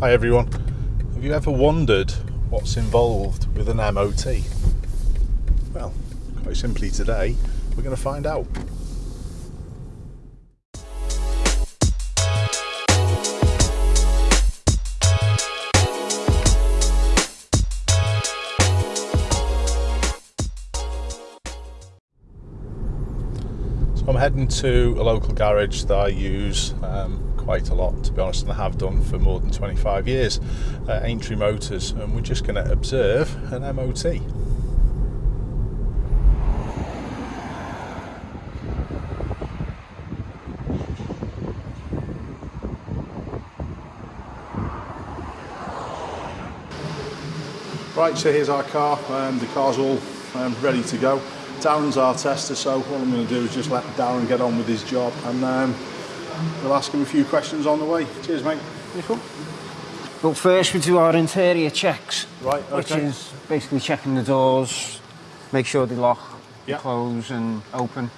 Hi everyone. Have you ever wondered what's involved with an MOT? Well, quite simply today, we're going to find out. So to a local garage that I use um, quite a lot, to be honest, and I have done for more than 25 years, uh, Aintree Motors, and we're just going to observe an MOT. Right, so here's our car. Um, the car's all um, ready to go. Darren's our tester, so all I'm going to do is just let Darren get on with his job, and um, we'll ask him a few questions on the way. Cheers, mate. Well, first we do our interior checks, Right, which is basically checking the doors, make sure they lock, Yeah. close and open.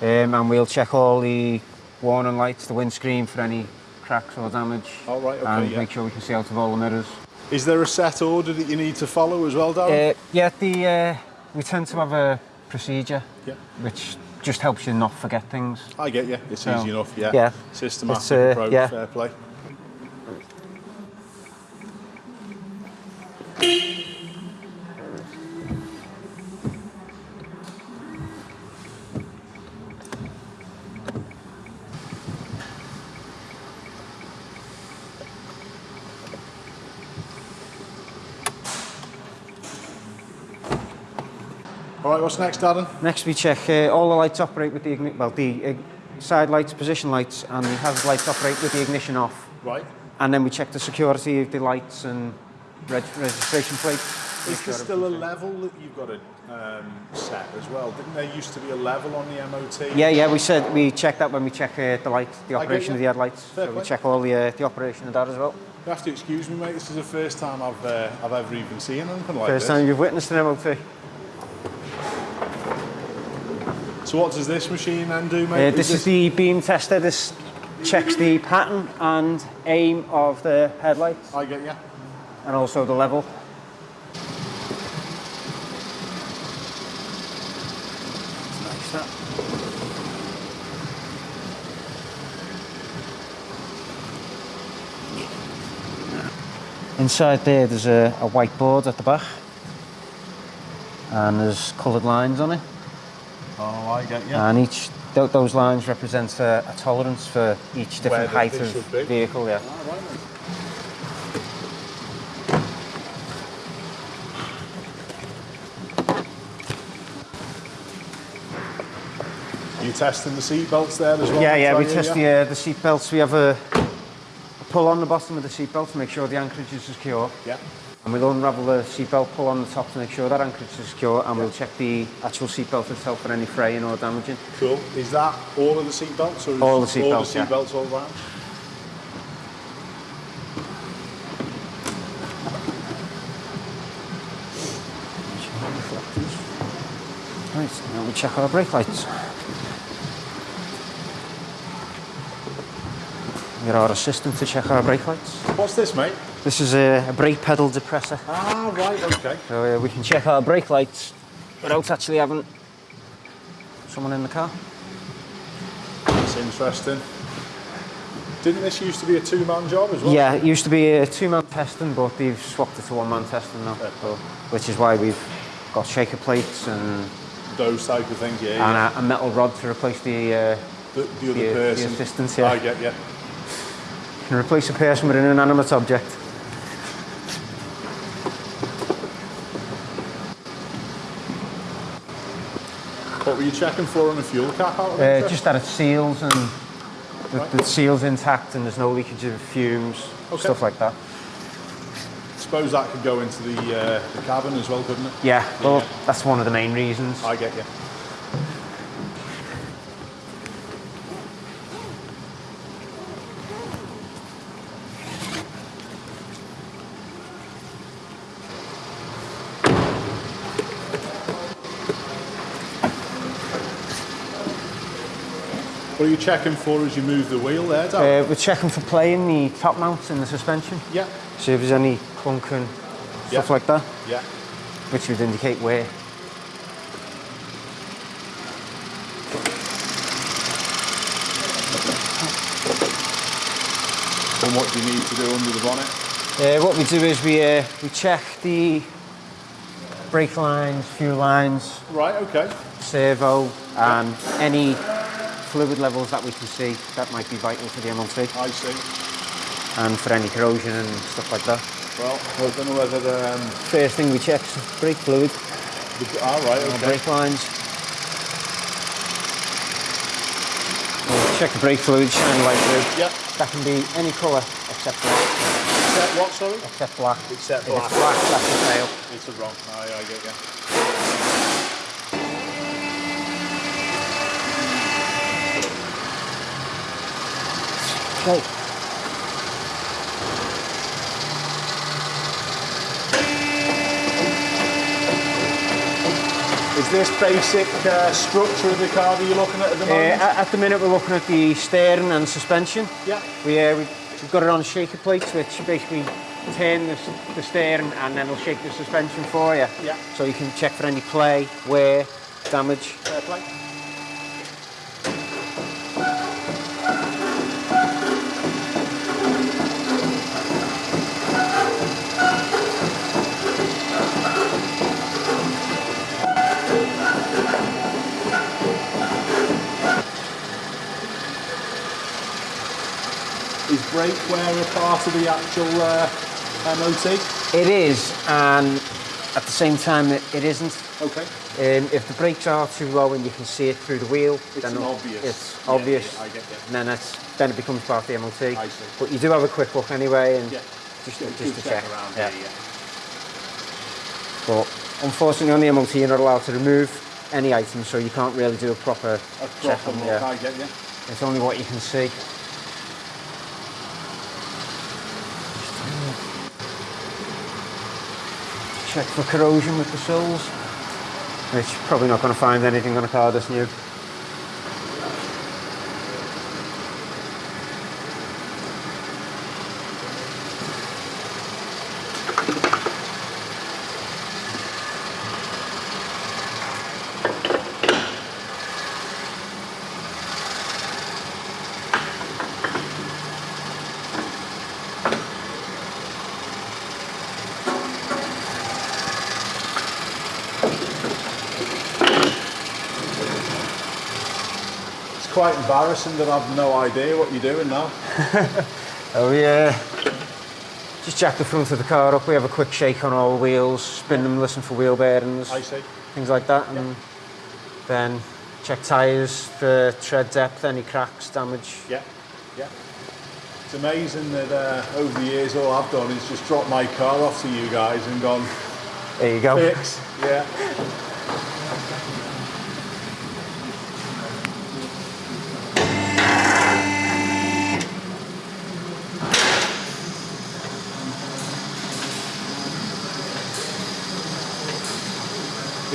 Um, and we'll check all the warning lights, the windscreen for any cracks or damage. All right, okay, and yeah. make sure we can see out of all the mirrors. Is there a set order that you need to follow as well, Darren? Uh, yeah, the, uh, we tend to have a procedure, yeah. which just helps you not forget things. I get you. It's so, easy enough, yeah. yeah. Systematic, uh, approach. yeah. fair play. All right, what's next, Darren? Next we check uh, all the lights operate with the igni- well the uh, side lights, position lights and the hazard lights operate with the ignition off. Right. And then we check the security of the lights and reg registration plates. Is there still a level that you've got to um, set as well? Didn't there used to be a level on the MOT? Yeah, yeah, we said we check that when we check uh, the light, the operation of the headlights. Fair so play. we check all the uh, the operation of that as well. You have to excuse me, mate. This is the first time I've uh, I've ever even seen anything like First this. time you've witnessed an MOT. So what does this machine then do, Uh, mate? this is the beam tester. This checks the pattern and aim of the headlights I get you. and also the level. Nice, that. Inside there, there's a, a whiteboard at the back, and there's coloured lines on it. Oh, I get you. And each th- those lines represent a, a tolerance for each different height of vehicle. Yeah. Ah, right, mate. Are you testing the seat belts there as well? Yeah, yeah. We test the uh, the seat belts. We have a, a pull on the bottom of the seat belt to make sure the anchorage is secure, Yeah. And we'll unravel the seatbelt pull on the top to make sure that anchorage is secure, and we'll check the actual seatbelt itself for any fraying or damaging. Cool. Is that all of the seatbelts? or is All the seatbelts, all the yeah. all round? Right. Now we check our brake lights. Get our assistant to check our brake lights. What's this, mate? This is a, a brake pedal depressor. Ah, right, okay. So uh, we can check our brake lights without actually having someone in the car. That's interesting. Didn't this used to be a two-man job as well? Yeah, it used to be a two-man testing, but they've swapped it to one-man testing now. Fair So, which is why we've got shaker plates and, Those type of things, yeah. yeah. and a, a metal rod to replace the. Uh, The, the other the- the person. yeah. I get you. can replace a person with an inanimate object. You checking for on the fuel cap out of Uh, just that it seals and the, Right. the seal's intact and there's no leakage of fumes, Okay. stuff like that. suppose that could go into the, uh, the cabin as well, couldn't it? Yeah, well, Yeah. that's one of the main reasons. I get you. What are you checking for as you move the wheel there, Darren? Uh, we're checking for play in the top mounts in the suspension. yeah. See if there's any clunking, Yeah. stuff like that, Yeah. which would indicate wear. And what do you need to do under the bonnet? Uh, what we do is we, uh, we check the brake lines, fuel lines, Right, okay. servo, and any fluid levels that we can see that might be vital for the MOT I see. and for any corrosion and stuff like that. Well, I don't know whether the... Um, First thing we check is brake fluid, the all right, okay. brake lines. We'll check the brake fluid, shine light through. Yeah. That can be any colour except black. Except what, sorry? Except black. Except If black. it's black, that's a fail. It's a wrong. I, I get you. Is this basic uh, structure of the car that you're looking at at the Uh, moment? at at the minute, we're looking at the steering and suspension. yeah. We, uh, we- we've got it on shaker plates, which basically turn the, the steering and then it'll shake the suspension for you. Yeah. So you can check for any play, wear, damage. Fair play. Brake wear a part of the actual uh, MOT? It is, and at the same time, it, it isn't. Okay. Um, if the brakes are too low and you can see it through the wheel, It's then obvious. It's Yeah, obvious. yeah, I get you. And then it's then it becomes part of the MOT. I see. But you do have a quick look anyway, and Yeah. just, Good just to check. around yeah. here, yeah. But unfortunately, on the MOT, you're not allowed to remove any items, so you can't really do a proper A check. on- look, yeah. I get you. It's only what you can see. Check for corrosion with the soles, which probably not going to find anything on a car this new. Quite embarrassing that I've no idea what you're doing now. Oh yeah. Just jack the front of the car up. We have a quick shake on all wheels, spin them, listen for wheel bearings, things like that, and then check tyres for tread depth, any cracks, damage. Yeah, yeah. It's amazing that uh, over the years all I've done is just drop my car off to you guys and gone, There you go. fix. Yeah.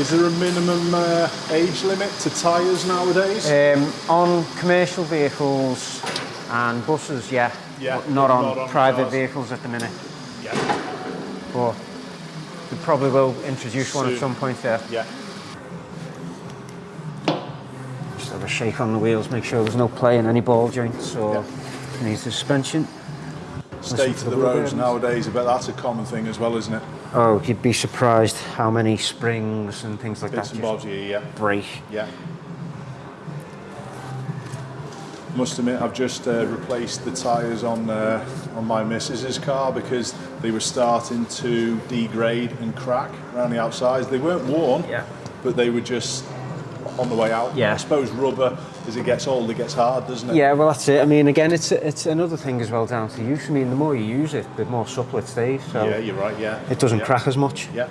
Is there a minimum uh, age limit to tyres nowadays? Um, on commercial vehicles and buses, yeah, Yeah, but not on, not on private cars. vehicles at the minute. yeah, But we probably will introduce one at some point there. yeah. Just have a shake on the wheels, make sure there's no play in any ball joints or any suspension. State of the the roads nowadays, I bet that's a common thing as well, isn't it? Oh, you'd be surprised how many springs and things like Bits that and bobs, yeah, yeah. break. Yeah. Must admit, I've just uh, replaced the tyres on uh, on my missus's car because they were starting to degrade and crack around the outsides. They weren't worn, Yeah. but they were just on the way out. Yeah. I suppose rubber, as it gets old, it gets hard, doesn't it? Yeah, well that's it. I mean, again, it's it's another thing as well down to use. I mean, the more you use it, the more supple it stays. So Yeah, you're right. Yeah. it doesn't yeah. crack as much. Yeah.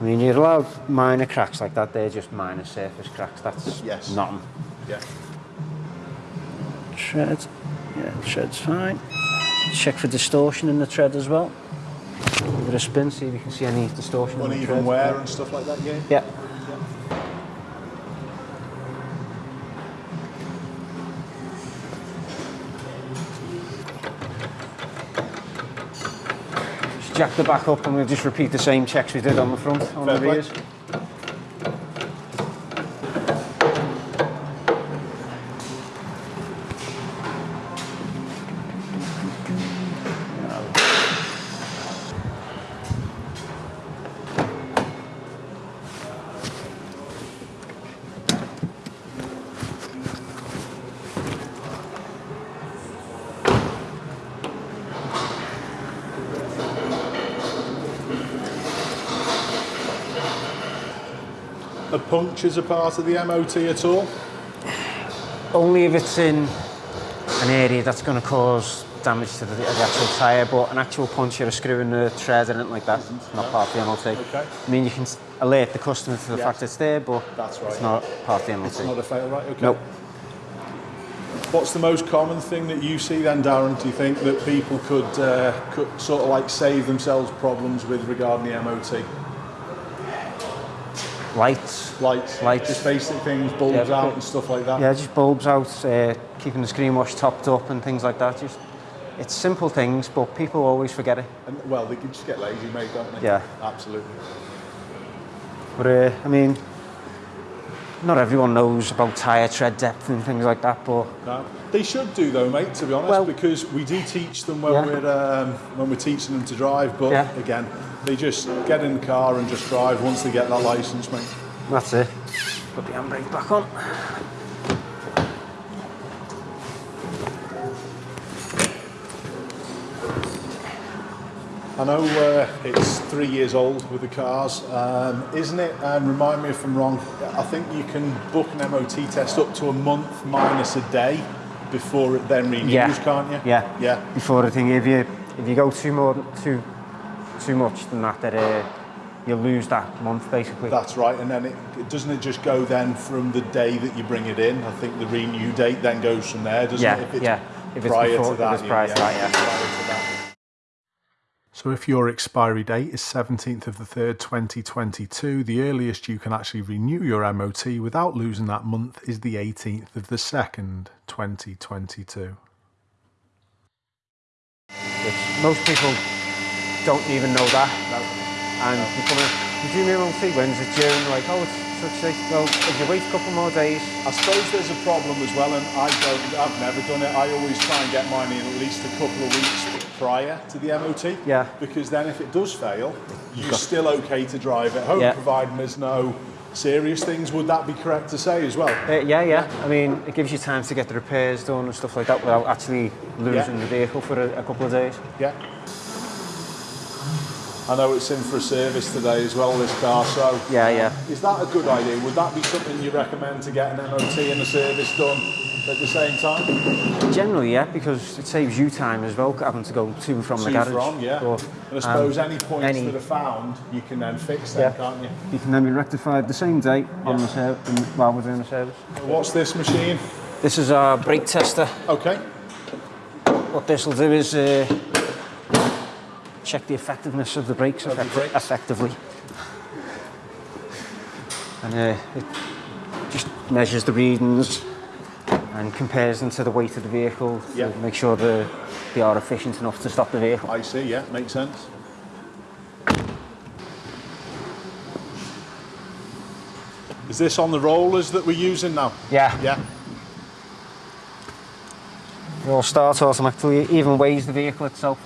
I mean, you're allowed minor cracks like that. They're just minor surface cracks. That's Yes. nothing. Yeah. Tread, yeah, tread's fine. Check for distortion in the tread as well. Give it a spin, see if you can see any distortion. Uneven wear and stuff like that. Yeah. Yeah. jack the back up and we'll just repeat the same checks we did on the front on Fair the rears. Are punctures a part of the MOT at all? Only if it's in an area that's going to cause damage to the, the actual tyre, but an actual puncture, a screw in the tread, anything like that, it's not part of the MOT. Okay. I mean, you can alert the customer to the Yeah. fact it's there, but That's right. it's not part of the MOT. It's not a fail, right? Okay. Nope. What's the most common thing that you see then, Darren? Do you think that people could, uh, could sort of like save themselves problems with regarding the MOT? Lights. Lights, Lights. just basic things, bulbs Yeah, out and stuff like that. Yeah, just bulbs out, uh, keeping the screen wash topped up and things like that. Just It's simple things, but people always forget it. And, well, they just get lazy, mate, don't they? Yeah. Absolutely. But uh, I mean, not everyone knows about tyre tread depth and things like that, but No, they should do though, mate. To be honest, Well- because we do teach them when Yeah. we're um, when we're teaching them to drive. But Yeah. again, they just get in the car and just drive once they get that license, mate. that's it. Put the handbrake back on. I know uh, it's three years old with the cars, um, isn't it? And remind me if I'm wrong. I think you can book an MOT test up to a month minus a day before it then renews, Yeah. can't you? Yeah. Yeah. Before the thing, if you if you go two more too too much than that, that uh, you lose that month basically. That's right, and then it, it doesn't it just go then from the day that you bring it in? I think the renew date then goes from there, doesn't Yeah, it? If it's yeah. If it's prior before- to if that, it's prior to that, yeah. prior to that. So if your expiry date is 17th of the 3rd, 2022, the earliest you can actually renew your MOT without losing that month is the 18th of the 2nd, 2022. Which most people don't even know that. And you come in, you do your own thing, when's it due? And like, oh, it's such a, well, if you wait a couple more days, I suppose there's a problem as well, and I don't, I've never done it. I always try and get mine in at least a couple of weeks prior to the MOT. Yeah. Because then if it does fail, you're still okay to drive at home, Yeah. providing there's no serious things. Would that be correct to say as well? Uh, yeah, yeah. I mean, it gives you time to get the repairs done and stuff like that without actually losing Yeah. the vehicle for a, a couple of days. Yeah. I know it's in for a service today as well, this car, so Yeah, yeah. is that a good idea? Would that be something you recommend to get an MOT and a service done at the same time? Generally, yeah, because it saves you time as well, having to go to and from the To garage. from, yeah. But, and I suppose um, any points any- that are found, you can then fix them, Yeah. can't you? You can then be rectified the same day on the ser- while we're doing the service. What's this machine? This is our brake tester. Okay. What this will do is uh, check the effectiveness of the brakes, Of the brakes. effectively. And uh, it just measures the readings and compares them to the weight of the vehicle to Yeah. make sure the, they are efficient enough to stop the vehicle. I see, yeah, makes sense. Is this on the rollers that we're using now? Yeah, Yeah. it will start automatically, even weighs the vehicle itself.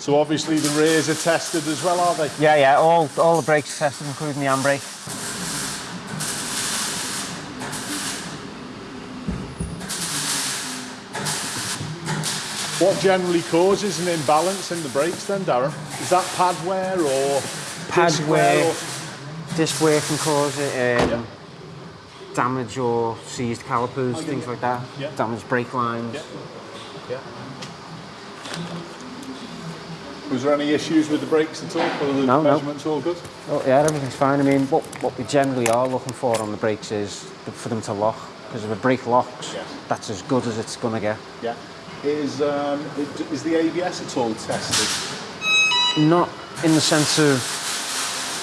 So obviously the rears are tested as well, are they? Yeah, yeah, all, all the brakes tested, including the handbrake. What generally causes an imbalance in the brakes then, Darren? Is that pad wear or Pad disc wear. or- disc wear can cause it. Um, Damage or seized calipers, get things you. like that. Yeah. Damaged brake lines. Yeah. Was there any issues with the brakes at all? Were the no, measurements no. all good? Oh, yeah, everything's fine. I mean, what, what we generally are looking for on the brakes is for them to lock. Because if a brake locks, yes. that's as good as it's going to get. Yeah. Is, um, is the ABS at all tested? Not in the sense of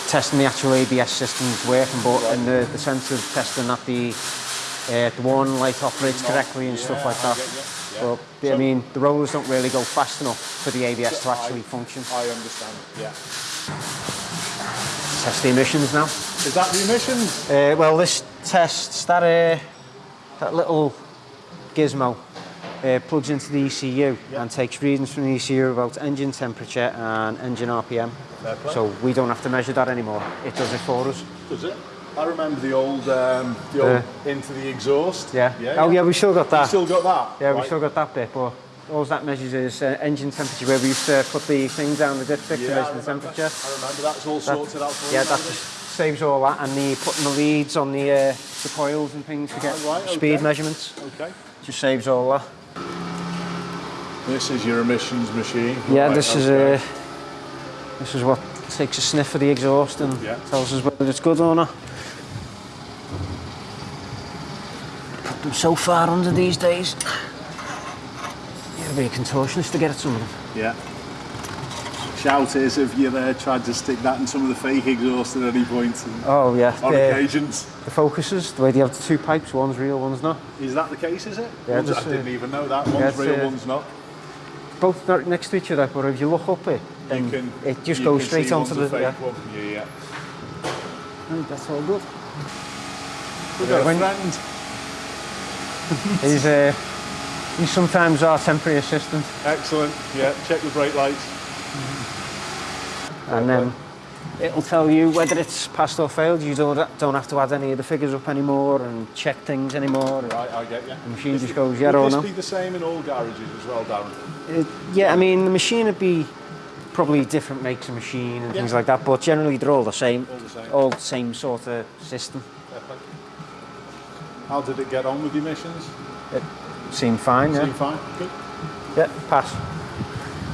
testing the actual ABS systems working, but right. in the, the sense of testing that the, uh, the warning light operates correctly and yeah, stuff like that. Yeah. But I mean, the rollers don't really go fast enough for the ABS to actually I- function. I understand. Yeah. Test the emissions now. Is that the emissions? Uh, well, this tests that uh, that little gizmo uh, plugs into the ECU and takes readings from the ECU about engine temperature and engine RPM. So we don't have to measure that anymore. It does it for us. Does it? I remember the old um, the old into the exhaust. Yeah. Yeah. oh yeah, we still got that. We still got that. yeah, we still got that bit, but all that measures is uh, engine temperature. Where we used to put the thing down the dipstick to Yeah, I measure the temperature. I remember that's all That- sorted out for yeah, that just saves all that, and the putting the leads on the uh, the coils and things to get Ah, right, speed okay. measurements. Okay. Just saves all that. This is your emissions machine. Yeah, Right, this is uh, this is what takes a sniff of the exhaust and Yeah. tells us whether it's good or not. Put them so far under these days. You'd be a contortionist to get at some of them. Yeah. Shout is if you uh, tried to stick that in some of the fake exhaust at any point and Oh yeah, on the, occasions. the focuses, the way they have the two pipes, one's real, one's not. Is that the case, is it? Yeah, One's- just, I didn't uh, even know that. One's yeah, real, uh, one's not. Both next to each other, but if you look up it, then can, it just goes straight see onto one's the. a Yeah. one. Yeah, yeah. Right, That's all good. We've got a when- friend. He's uh, he's sometimes our temporary assistant. Excellent. Yeah, check the brake lights. and then it'll tell you whether it's passed or failed. You don't don't have to add any of the figures up anymore and check things anymore. Right, I get you. The machine Is just it- goes, yeah would or this no. be the same in all garages as well, Darren? Uh, yeah, I mean the machine would be probably different makes of machine and Yeah. things like that, but generally they're all the same. All the same. All the same sort of system. How did it get on with the emissions? It seemed fine, yeah. Seem fine? Good. Yeah, pass.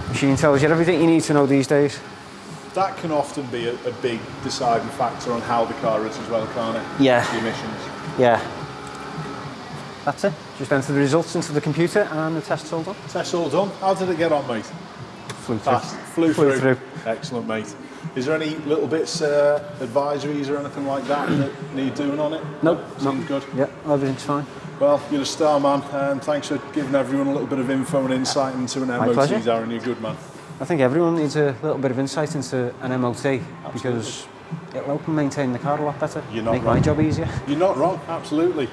Machine tells you everything you need to know these days. That can often be a, a big deciding factor on how the car is as well, can't it? Yeah. The emissions. Yeah. That's it. Just enter the results into the computer and the test's all done. Test's all done. How did it get on, mate? Flew through. Fast. Flew, Flew through. through. Excellent, mate. Is there any little bits, uh, advisories or anything like that that need doing on it? Nope. Nope. good. Yeah, everything's fine. Well, you're a star man, and thanks for giving everyone a little bit of info and insight into an MOT, pleasure. Darren. You're good man. I think everyone needs a little bit of insight into an MOT because it'll help maintain the car a lot better. You're not Make my job easier. You're not wrong, absolutely.